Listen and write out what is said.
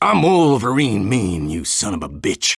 I'm Wolverine mean, you son of a bitch.